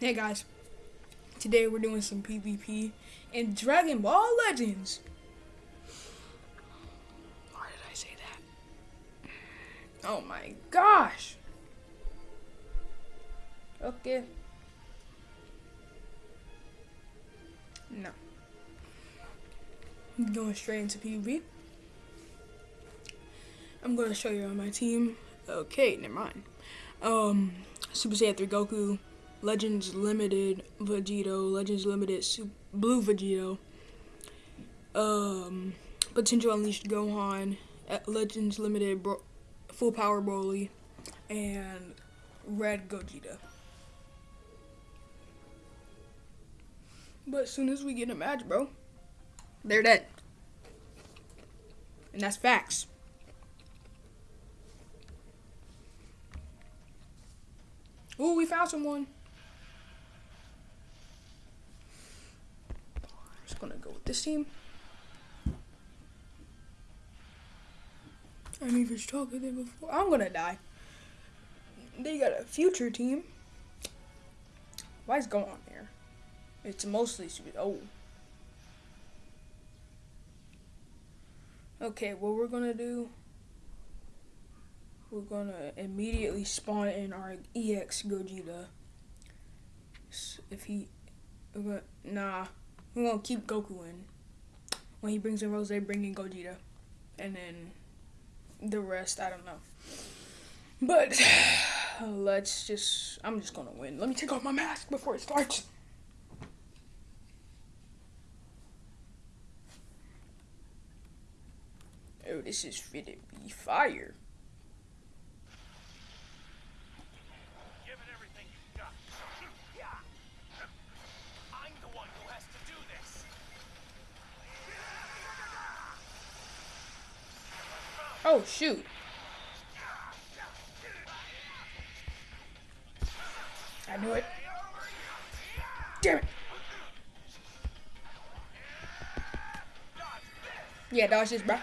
Hey guys, today we're doing some PvP in Dragon Ball Legends. Why did I say that? Oh my gosh. Okay. No. Going straight into PvP. I'm going to show you on my team. Okay, never mind. Um, Super Saiyan 3 Goku, Legends Limited Vegito, Legends Limited Super, Blue Vegito, um, Potential Unleashed Gohan, Legends Limited Bro Full Power Broly, and Red Gogeta. But as soon as we get a match, bro, they're dead. And that's facts. Ooh, we found someone. Gonna go with this team. I to talk with them before. I'm gonna die. They got a future team. Why is going on there? It's mostly sweet. Oh. Okay, what we're gonna do we're gonna immediately spawn in our EX Gogeta. If he, uh, nah, we're gonna keep Goku in. When he brings in Rose, bring in Gogeta, and then the rest I don't know. But let's just, I'm just gonna win. Let me take off my mask before it starts. Oh, this is fit to be fire. Oh, shoot. I knew it. Damn it. Yeah, dodge this, bro.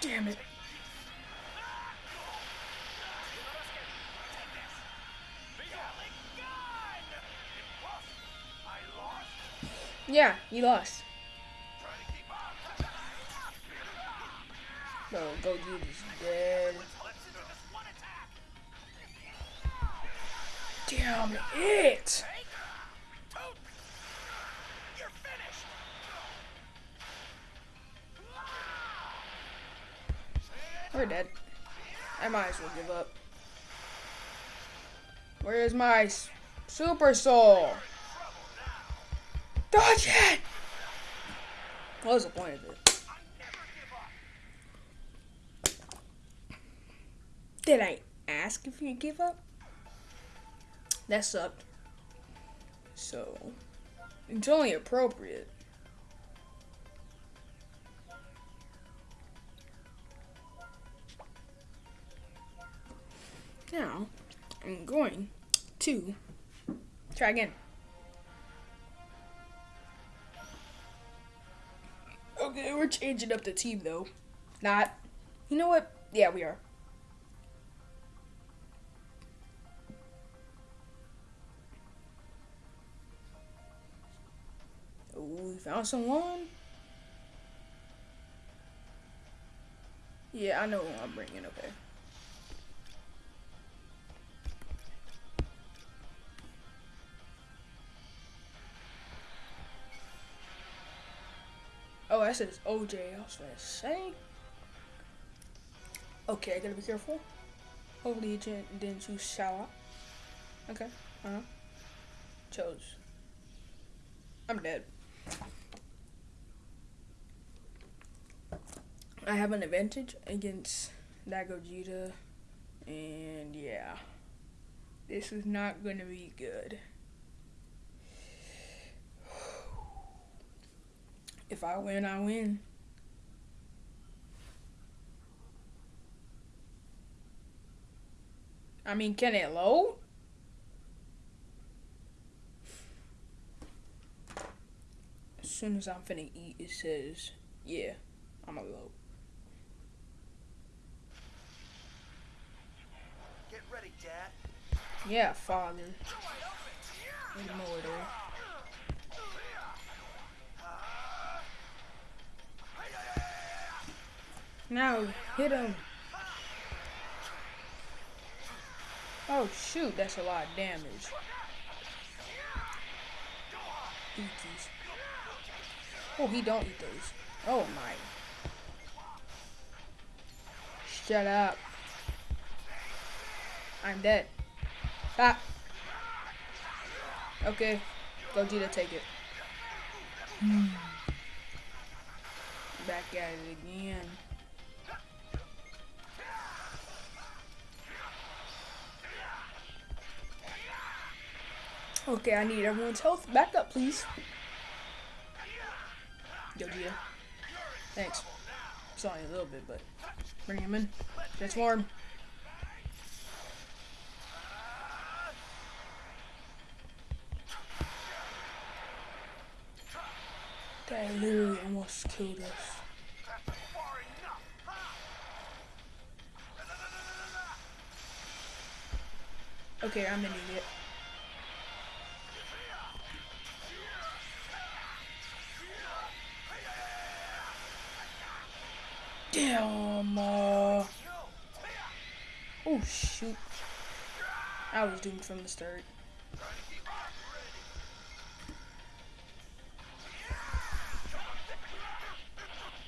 Damn it. Yeah, you lost. No, Gogeta's dead. Damn it! We're dead. I might as well give up. Where's my super soul? Dodge it! What was the point of it? Did I ask if you give up? That sucked. So, it's only appropriate. Going to try again. Okay, we're changing up the team though. Not. You know what? Yeah, we are. Oh, we found someone. Yeah, I know who I'm bringing. Okay. It says OJ. I was gonna say. Okay, I gotta be careful. Hopefully it didn't, didn't choose shower. Okay. Uh huh. Chose. I'm dead. I have an advantage against that Gogeta. And yeah. This is not gonna be good. If I win, I win. I mean, can it load? As soon as I'm finna eat, it says, yeah, I'm a load. Get ready, Dad. Yeah, father. Ignore there. Now, hit him. Oh shoot, that's a lot of damage. Eat these. Oh, he don't eat those. Oh my. Shut up. I'm dead. Ah. Okay. Gogeta, take it. Back at it again. Okay, I need everyone's health back up, please. Gogeta. Thanks. It's only a little bit, but bring him in. Transform. That literally almost killed us. Okay, I'm an idiot. Damn. Uh... Oh shoot! I was doomed from the start.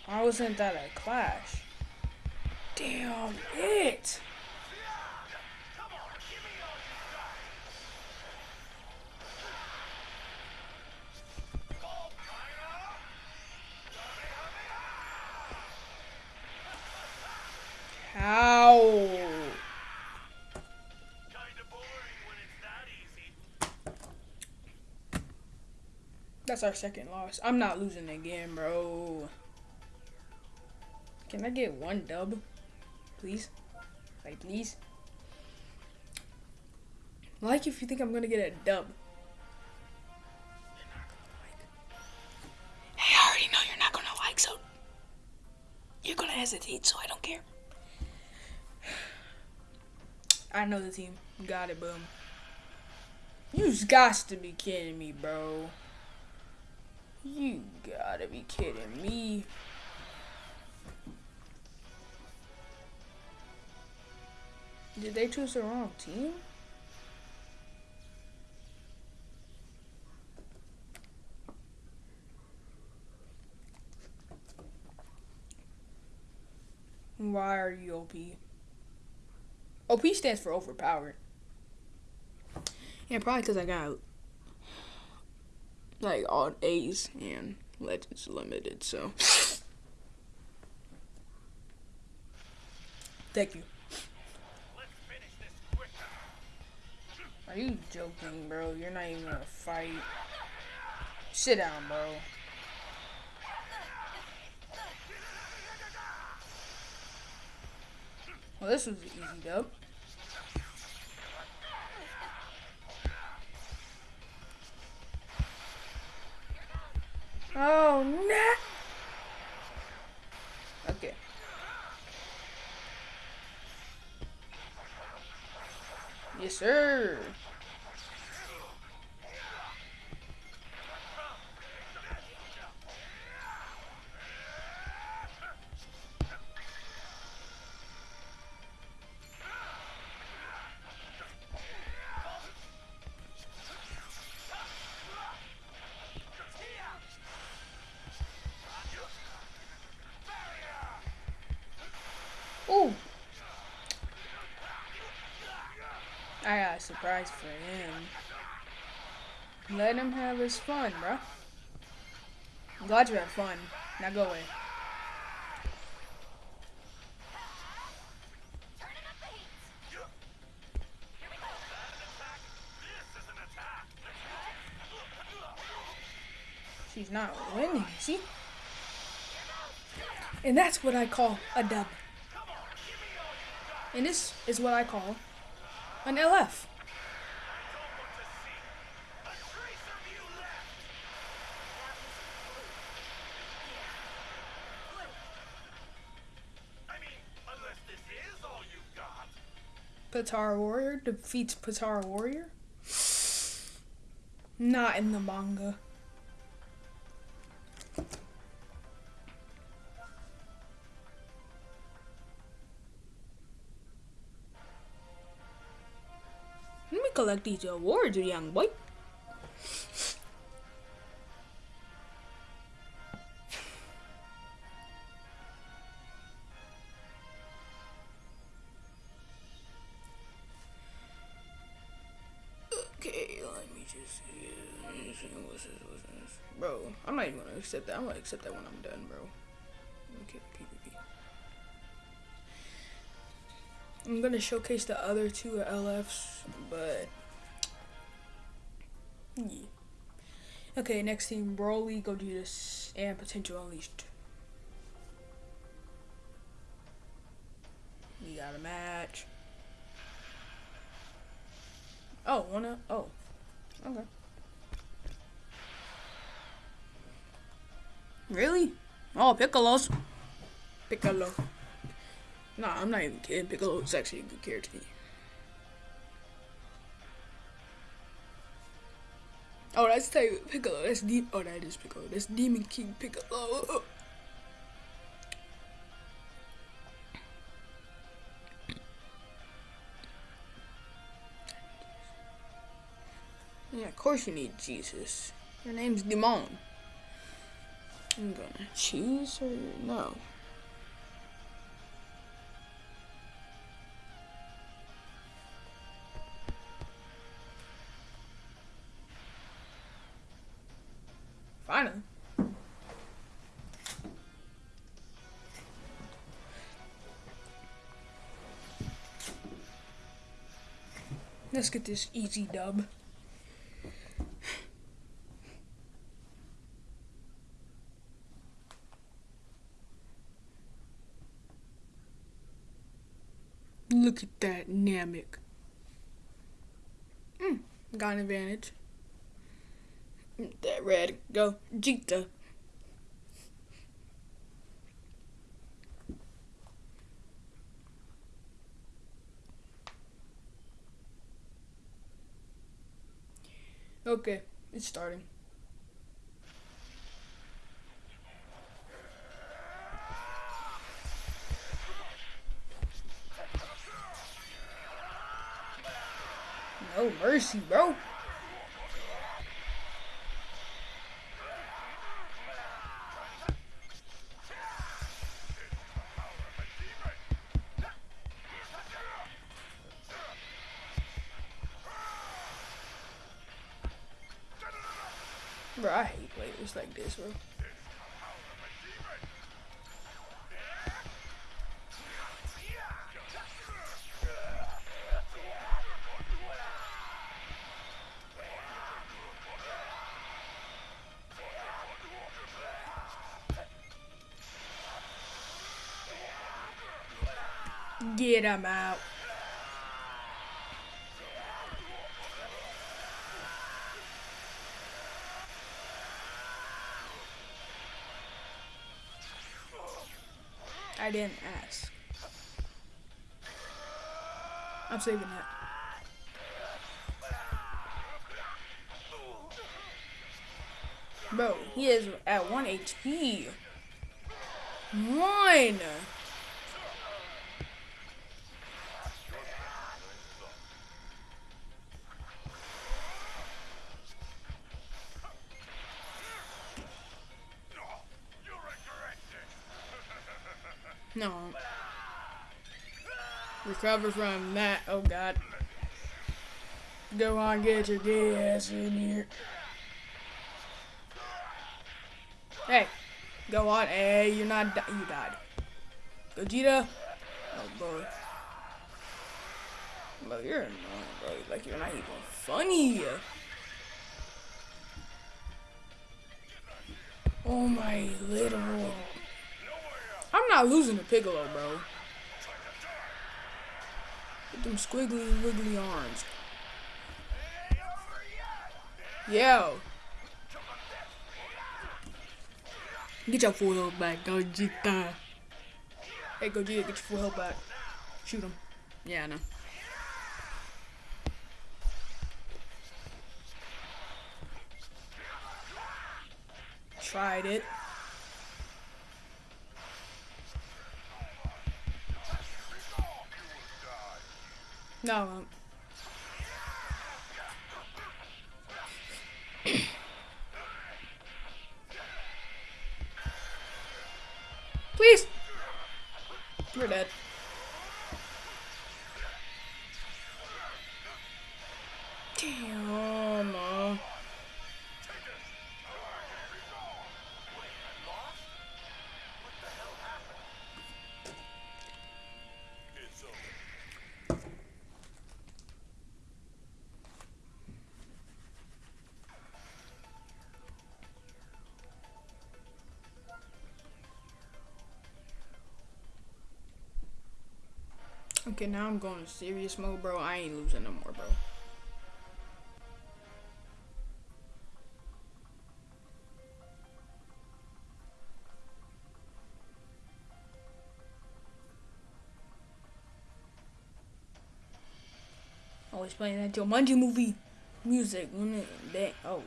I wasn't that a clash. Damn it! That's our second loss. I'm not losing again, bro. Can I get one dub? Please? Like, please? Like if you think I'm gonna get a dub. You're not gonna like. Hey, I already know you're not gonna like, so. You're gonna hesitate, so I don't care. I know the team. Got it, boom. You got to be kidding me, bro. You gotta be kidding me. Did they choose the wrong team? Why are you OP? OP stands for overpowered. Yeah, probably because I got like all A's and Legends Limited, so. Thank you. Let's finish this quicker. Are you joking, bro? You're not even gonna fight. Sit down, bro. Well, this was an easy dub. Oh, no! Okay. Yes, sir. Surprise for him. Let him have his fun, bruh. I'm glad you had fun. Now go away. She's not winning, see? And that's what I call a dub. And this is what I call an LF. Patara Warrior defeats Patara Warrior? Not in the manga. Let me collect these awards, young boy. Bro, I'm not even gonna accept that. I'm gonna accept that when I'm done, bro. Okay, PvP. I'm gonna showcase the other two LFs, but yeah. Okay, next team: Broly, Gogeta, and Potential Unleashed. We got a match. Oh, wanna? Oh, okay. Really? Oh, Piccolo's. Piccolo. Nah, I'm not even kidding. Piccolo is actually a good character. Oh, that's type Piccolo. That's deep. Oh, that is Piccolo. That's Demon King Piccolo. Of course you need Jesus. Your name's Demon. I'm gonna choose or no. Finally. Let's get this easy dub. Look at that Namek. Mm, got an advantage. That red, go Jita. Okay, it's starting. No mercy, bro. Bro, I hate players like this, bro. Get him out. I didn't ask. I'm saving that. Bro, he is at 1 HP. One! Recover from that. Oh god. Go on, get your gay ass in here. Hey, go on. Hey, you're not. Di- you died. Gogeta. Oh boy. Bro, you're annoying, bro. Like you're not even funny. Oh my little. I'm not losing to Piccolo, bro. With them squiggly wiggly arms. Yo. Get your full health back, Gogeta. Hey, Gogeta, get your full health back. Shoot him. Yeah, I know. Tried it. No, I won't. Please. We're dead. Okay, now I'm going serious mode, bro. I ain't losing no more, bro. Oh, Always playing that Jumanji movie music when it that oh.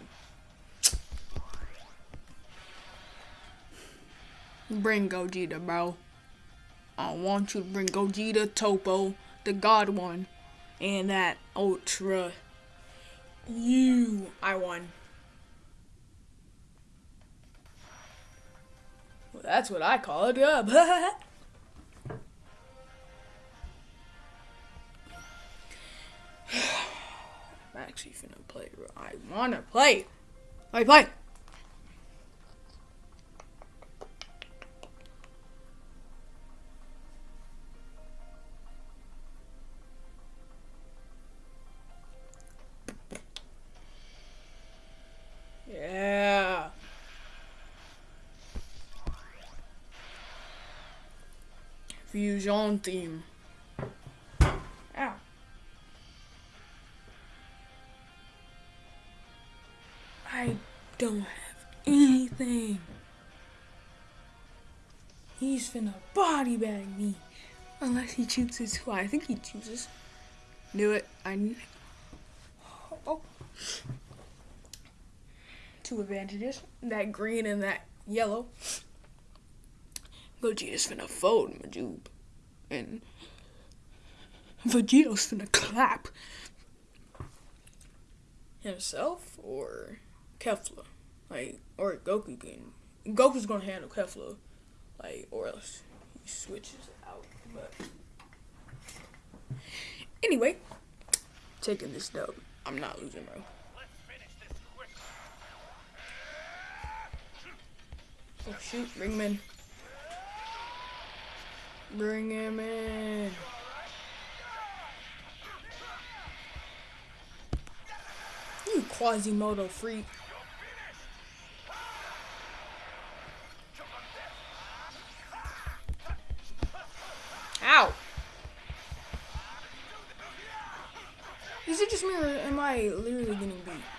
Bring Gogeta, bro. I want you to bring Gogeta, Toppo, the God one, and that Ultra. You, I won. Well, that's what I call a dub. I'm actually finna play. I wanna play. Me play. Fusion theme. Ow. I don't have anything. He's finna body bag me. Unless he chooses who I think he chooses. Knew it. I knew Oh. Two advantages. That green and that yellow. Gogeta's finna fold Majub. And gonna clap. Himself or Kefla? Like, or Goku can. Goku's gonna handle Kefla. Like, or else he switches out. But. Anyway, taking this dub. I'm not losing, bro. Oh shoot, in. Bring him in. You Quasimodo freak. Ow! Is it just me or am I literally getting beat?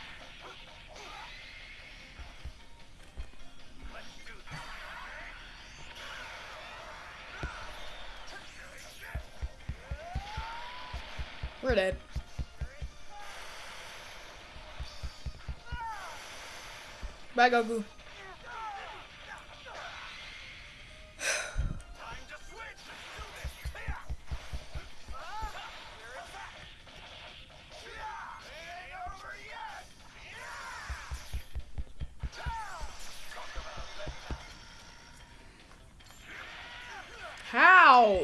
Over yet. How?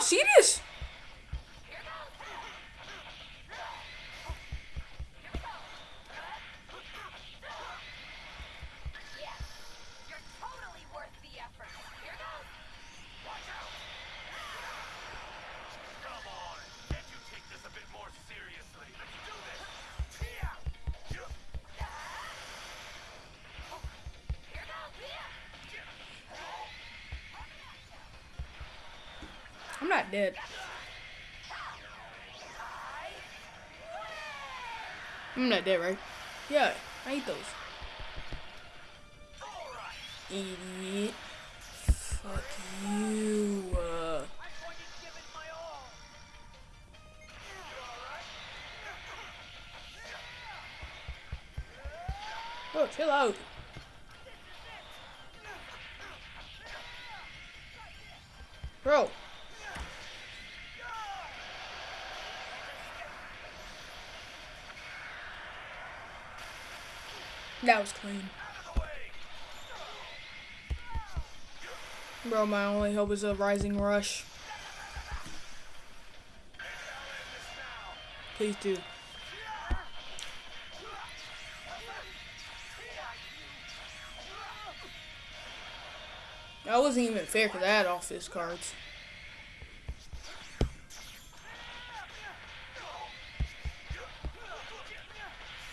See this? Dead, right? Yeah, I eat those. Idiot. Fuck you. Uh, oh, chill out. Bro. That was clean. Bro, my only hope is a rising rush. Please do. That wasn't even fair for that off his cards.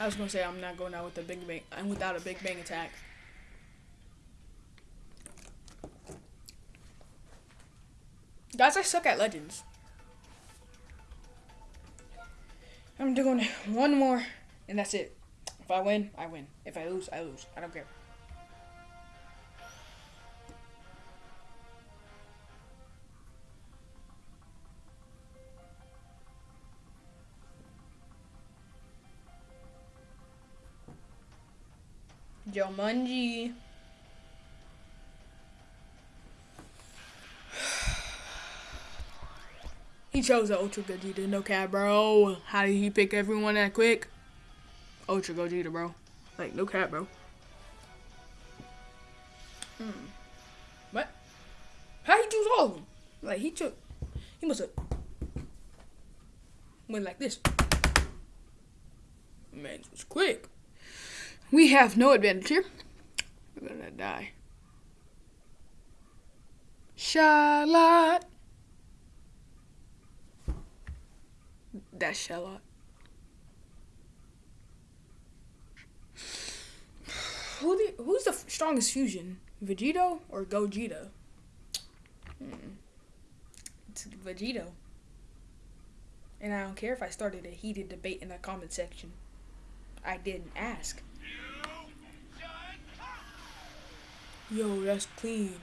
Was gonna say I'm not going out with a big bang and without a big bang attack. Guys, I suck at legends. I'm doing one more, and that's it. If I win, I win. If I lose, I lose. I don't care. Jumanji. He chose the Ultra Gogeta, no cap, bro. How did he pick everyone that quick? Ultra Gogeta, bro. Like, no cap, bro. Hmm. What? How he choose all of them? Like, he took. He must have went like this. Man, it was quick. We have no advantage here. We're gonna die. Charlotte. That's Charlotte. Who the, who's the strongest fusion? Vegito or Gogeta? Hmm. It's Vegito. And I don't care if I started a heated debate in the comment section. I didn't ask. Yo, that's clean.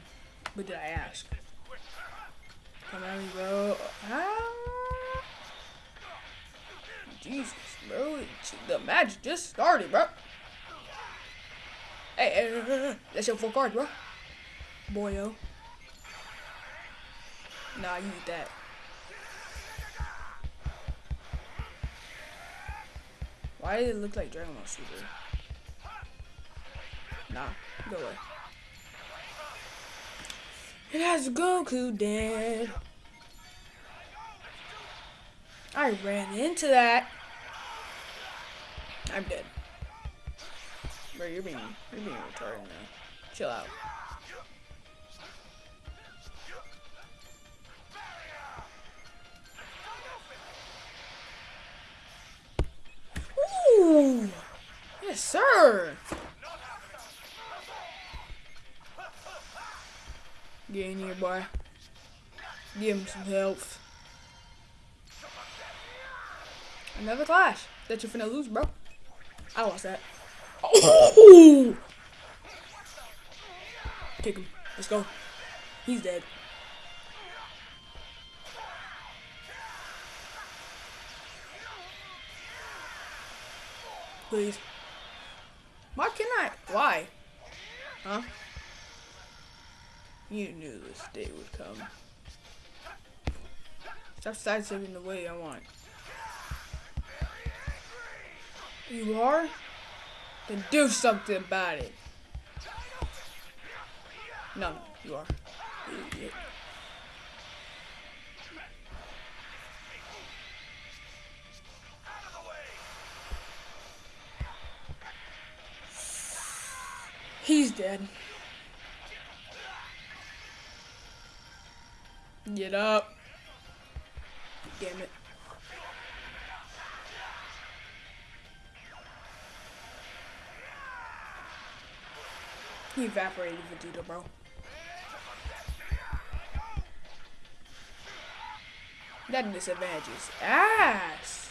But did I ask? Come at me, bro. Ah. Jesus, bro. The match just started, bro. Hey, hey, that's your full card, bro. Boyo. Nah, you eat that. Why did it look like Dragon Ball Super? Nah, go away. It has Goku dead. I ran into that. I'm dead. Bro, you're being you're being retarded now. Chill out. Ooh. Yes, sir. In here, boy. Give him some health. Another clash that you're finna lose, bro. I lost that. Oh! Kick him. Let's go. He's dead. Please. Why can I? Why? Huh? You knew this day would come. Stop sidestepping the way I want. You are? Then do something about it. No, no, you are. Idiot. He's dead. Get up. Damn it. He evaporated Vegeta, bro. That disadvantage is ass.